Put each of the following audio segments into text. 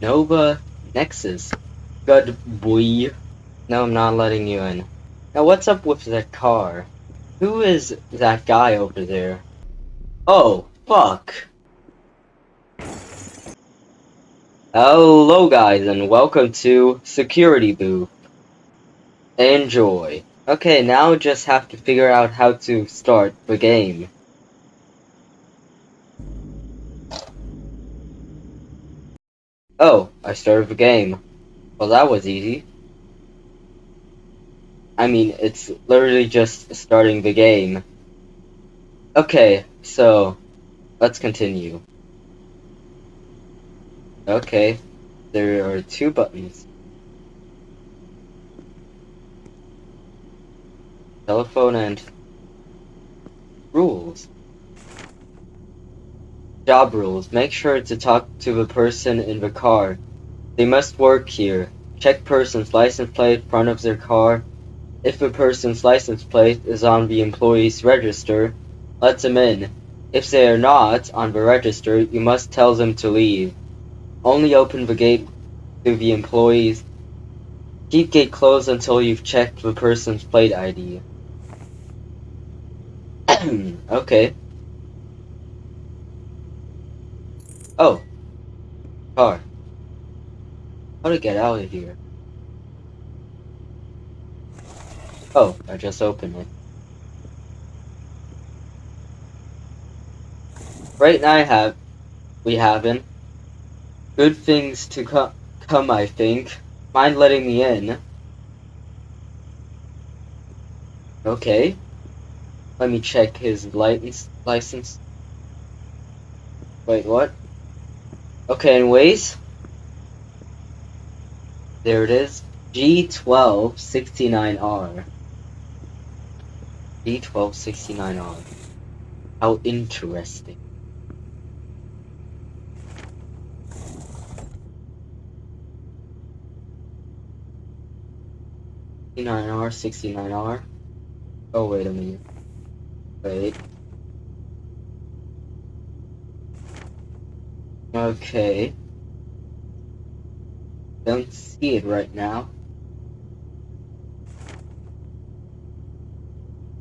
Nova Nexus. Good boy. No, I'm not letting you in. Now, what's up with that car? Who is that guy over there? Oh, fuck. Hello, guys, and welcome to Security Booth. Enjoy. Okay, now just have to figure out how to start the game. Oh, I started the game. Well, that was easy. I mean, it's literally just starting the game. Okay, so, let's continue. Okay, there are two buttons. Telephone and rules. Job rules. Make sure to talk to the person in the car. They must work here. Check person's license plate front of their car. If the person's license plate is on the employee's register, let them in. If they are not on the register, you must tell them to leave. Only open the gate to the employees. Keep gate closed until you've checked the person's plate ID. okay. Oh. Car. How to get out of here? Oh, I just opened it. Right now I have, we haven't. Good things to co come, I think. Mind letting me in? Okay. Let me check his license. License. Wait, what? Okay, anyways. There it is. G1269R. G1269R. How interesting. Sixty-nine R, sixty-nine R. Oh wait a minute. Wait. Okay. Don't see it right now.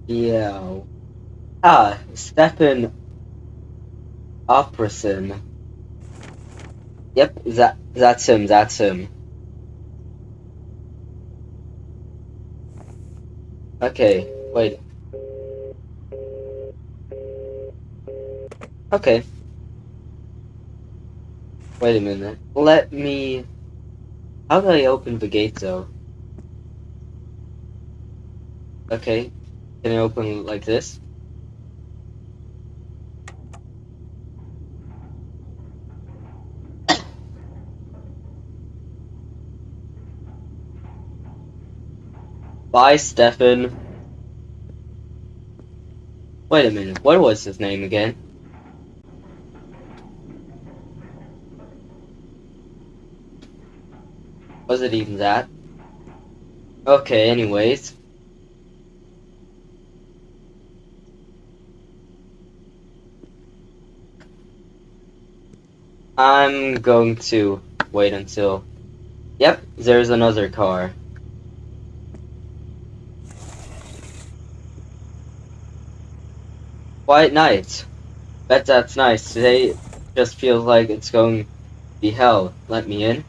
Yeah. Ah, Stefan Operson. Yep, that that's him, that's him. Okay, wait. Okay. Wait a minute. Let me... How do I open the gate, though? Okay. Can I open like this? Bye, Stefan. Wait a minute, what was his name again? Was it even that? Okay, anyways. I'm going to wait until... Yep, there's another car. White night. Bet that's nice. Today just feels like it's going to be hell. Let me in.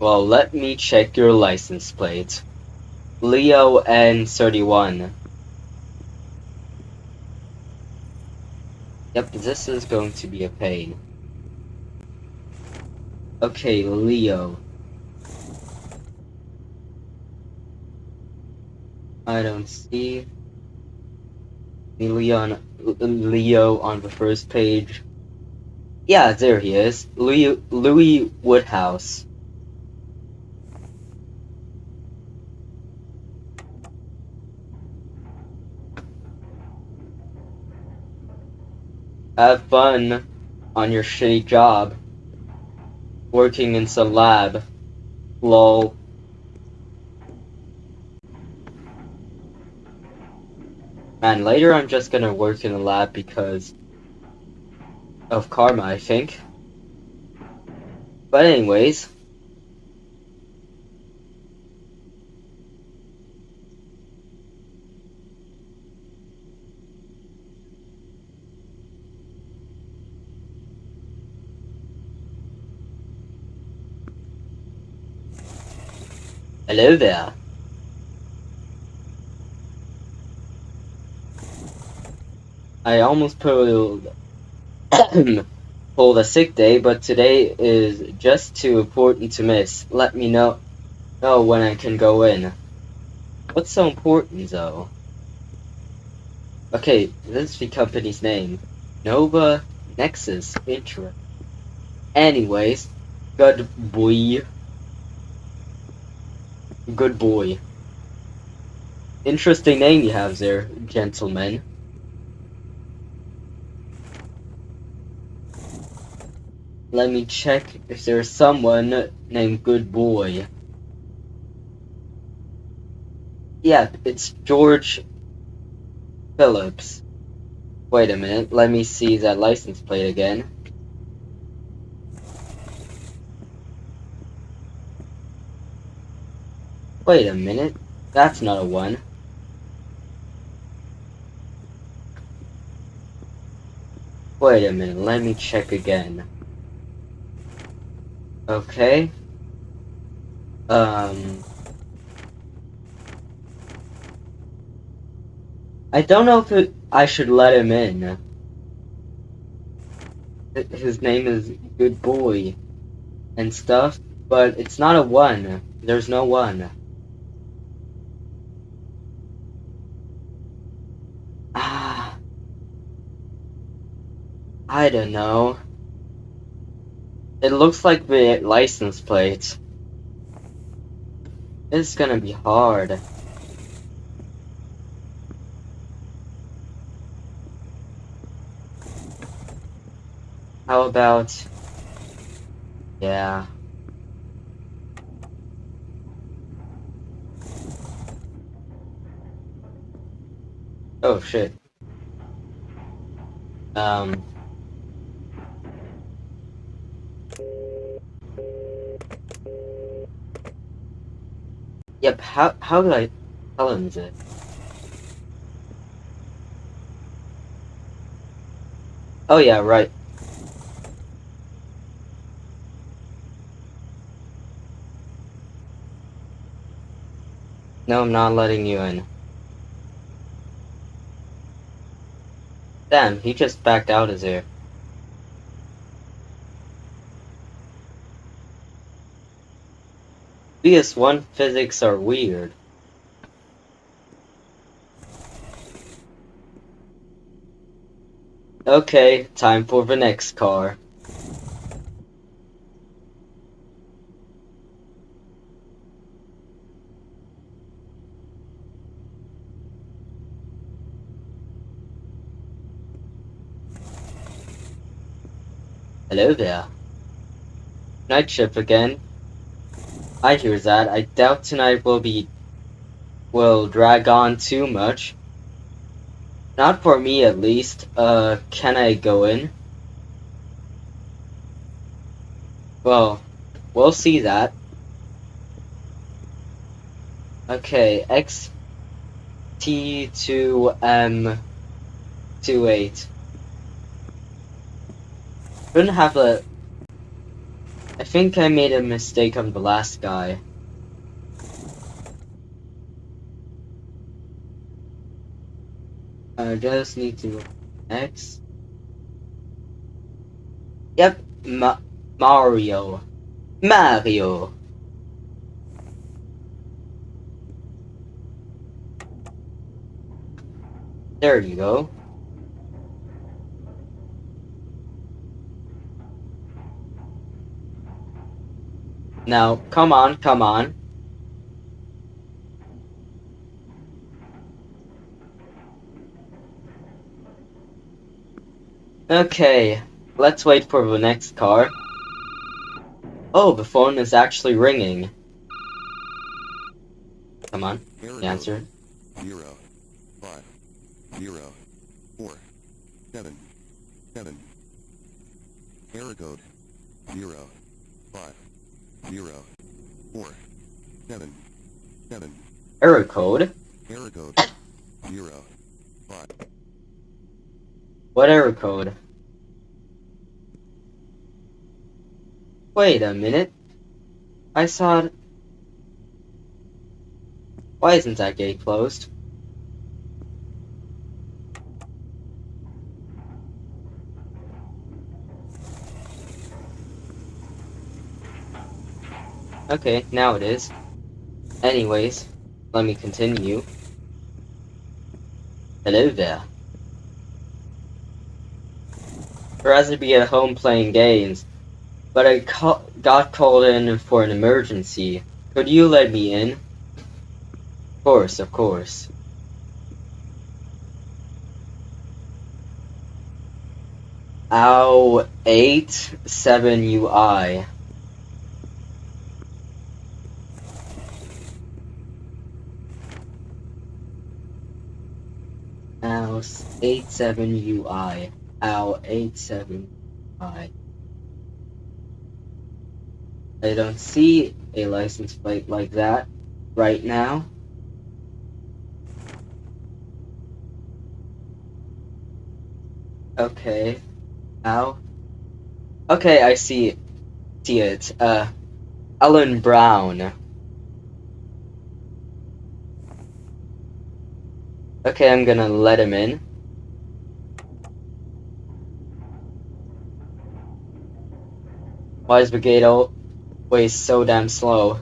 Well, let me check your license plate. Leo N31. Yep, this is going to be a pain. Okay, Leo. I don't see Leon Leo on the first page. Yeah, there he is. Louis, Louis Woodhouse. Have fun on your shitty job. Working in some lab. Lol. Man, later I'm just gonna work in a lab because of karma, I think. But anyways. Hello there. I almost pulled pulled a sick day, but today is just too important to miss. Let me know know when I can go in. What's so important though? Okay, this is the company's name. Nova Nexus Intro. Anyways, good boy. Good boy. Interesting name you have there, gentlemen. Let me check if there's someone named Good Boy. Yeah, it's George Phillips. Wait a minute, let me see that license plate again. Wait a minute. That's not a 1. Wait a minute, let me check again. Okay. Um... I don't know if it, I should let him in. His name is Good Boy and stuff, but it's not a 1. There's no 1. I don't know. It looks like the license plate. It's gonna be hard. How about... Yeah. Oh shit. Um... Yep, how, how do I tell him this? Oh yeah, right. No, I'm not letting you in. Damn, he just backed out of there. BS1 physics are weird. Okay, time for the next car. Hello there. Night shift again. I hear that. I doubt tonight will be will drag on too much. Not for me at least. Uh can I go in? Well, we'll see that. Okay, X T two M two eight. Couldn't have a I think I made a mistake on the last guy. I just need to X. Yep, Ma Mario. Mario. There you go. Now, come on, come on. Okay, let's wait for the next car. Oh, the phone is actually ringing. Come on, answer. Zero, five, zero, four, seven, seven. Error code. Zero, five, zero, four, seven, seven. Error code? Error code zero, five. What error code? Wait a minute. I saw it. Why isn't that gate closed? Okay, now it is. Anyways, let me continue. Hello there. Rather be at home playing games, but I ca- got called in for an emergency. Could you let me in? Of course, of course. Ow, 8 7 UI. Ow, 8 7 UI. Ow, 8 7 UI. I don't see a license plate like that right now. Okay. Ow. Okay, I see see it. Uh Ellen Brown. Okay, I'm gonna let him in. Why is gate always so damn slow?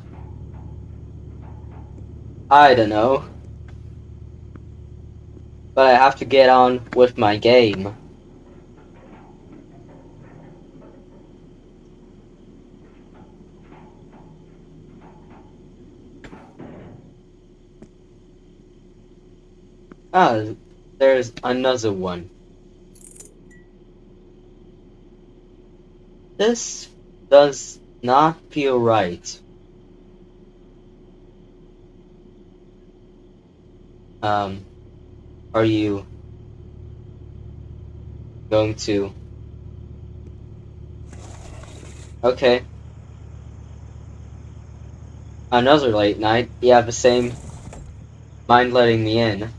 I don't know. But I have to get on with my game. Ah, there's another one. This does not feel right. Um, are you going to? Okay. Another late night. You have the same mind letting me in.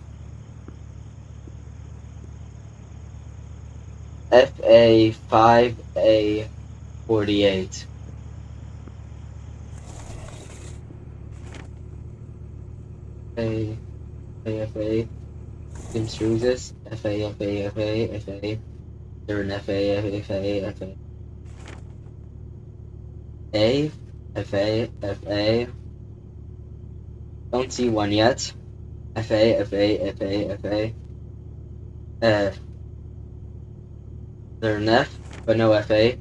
FA five A forty eight. A AFA James Cruises FA FA FA FA they're an FA A don't see one yet FA FA FA FA uh they're an F but no FA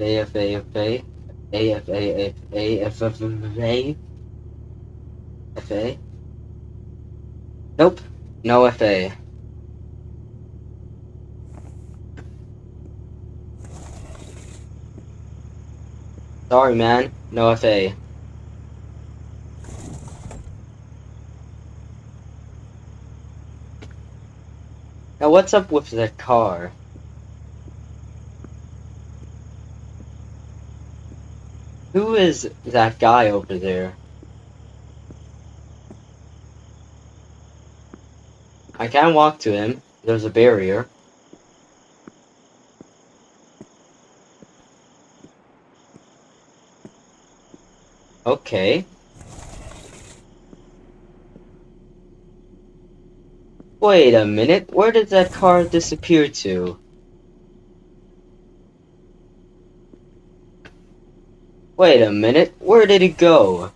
A FA FA FA FA FA Nope, no FA. Sorry, man, no FA. Now, what's up with that car? Who is that guy over there? I can't walk to him. There's a barrier. Okay. Wait a minute, where did that car disappear to? Wait a minute, where did it go?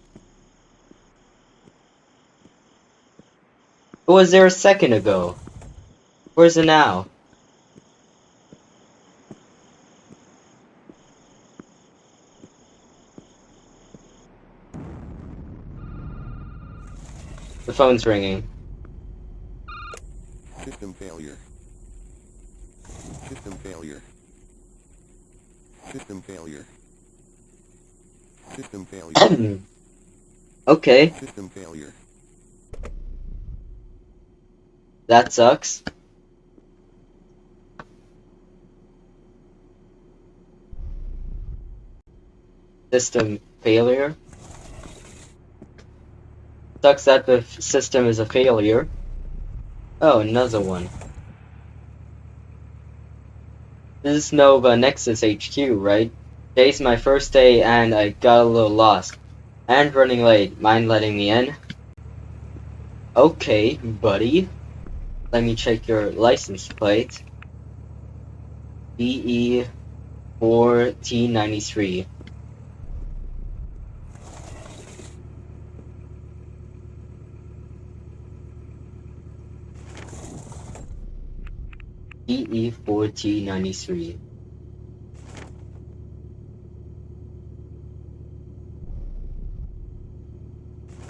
It was there a second ago. Where's it now? The phone's ringing. System failure. System failure. System failure. System failure. okay, System failure. that sucks. system failure. Sucks that the system is a failure. Oh, another one. This is Nova Nexus HQ, right? Today's my first day and I got a little lost. And running late. Mind letting me in? Okay, buddy. Let me check your license plate. BE 4T93. BE 4T93.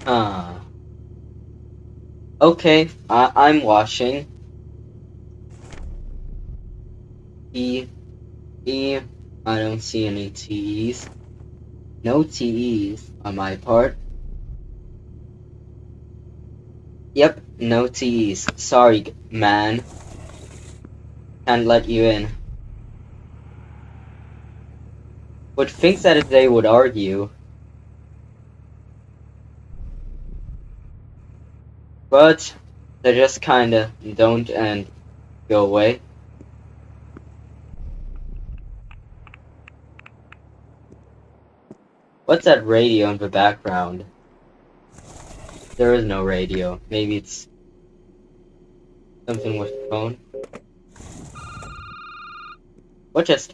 Ah. Okay, I I'm watching. E E I don't see any TEs. No TEs on my part. Yep, no TEs. Sorry, man. Can't let you in. Would think that if they would argue. But they just kinda don't and go away. What's that radio in the background? There is no radio. Maybe it's something with the phone. What just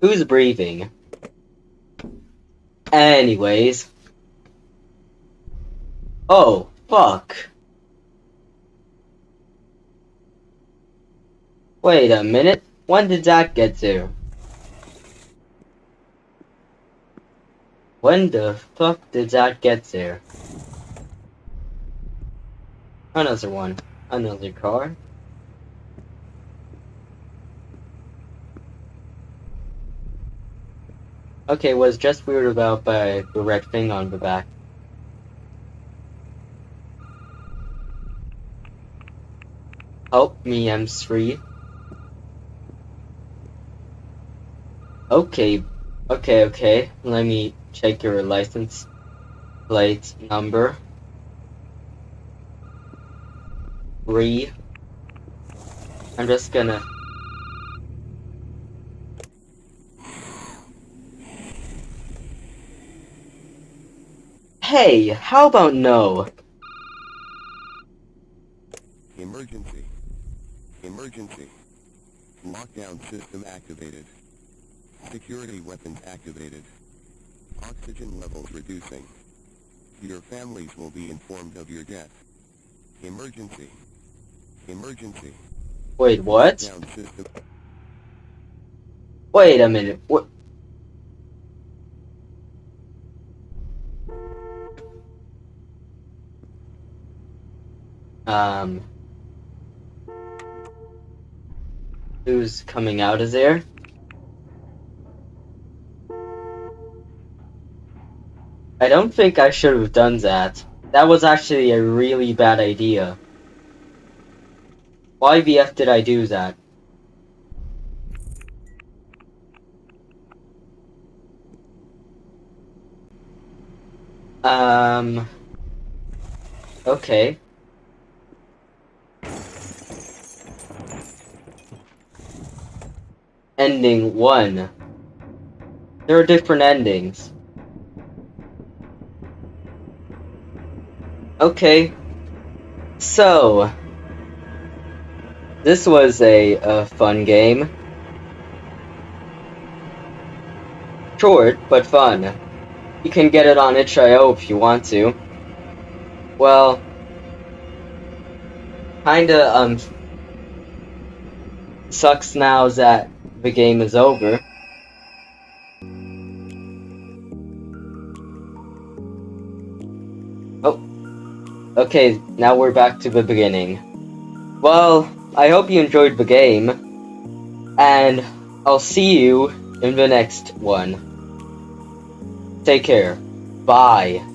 Who's breathing? Anyways. Oh, fuck. Wait a minute. When did that get there? When the fuck did that get there? Another one. Another car. Okay, was just weird about by the red thing on the back. Help me, M3. Okay, okay, okay. Let me check your license plate number. Three. I'm just gonna. Hey, how about no? Emergency. Emergency. Lockdown system activated. Security weapons activated. Oxygen levels reducing. Your families will be informed of your death. Emergency. Emergency. Wait, what? Wait a minute. What? Um. Who's coming out of there? I don't think I should have done that. That was actually a really bad idea. Why the F did I do that? Um. Okay. Ending one. There are different endings. Okay. So. This was a, a fun game. Short, but fun. You can get it on itch.io if you want to. Well, kinda, um, sucks now that the game is over. Oh, okay, now we're back to the beginning. Well, I hope you enjoyed the game, and I'll see you in the next one. Take care. Bye.